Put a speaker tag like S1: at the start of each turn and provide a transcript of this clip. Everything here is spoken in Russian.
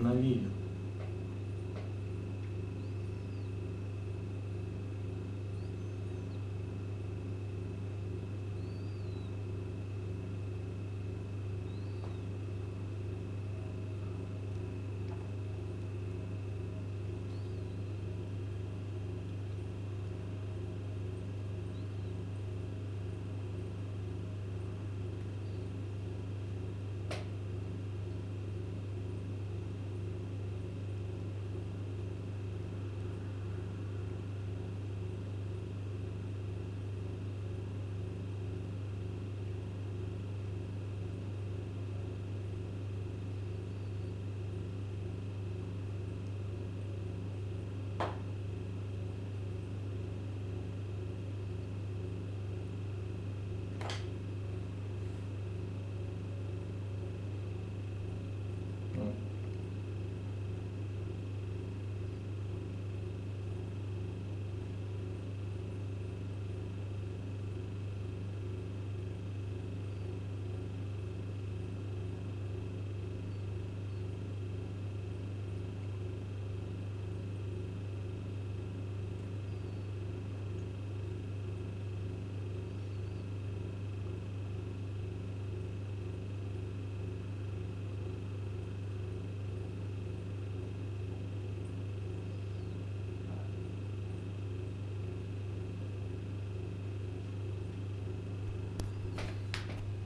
S1: установили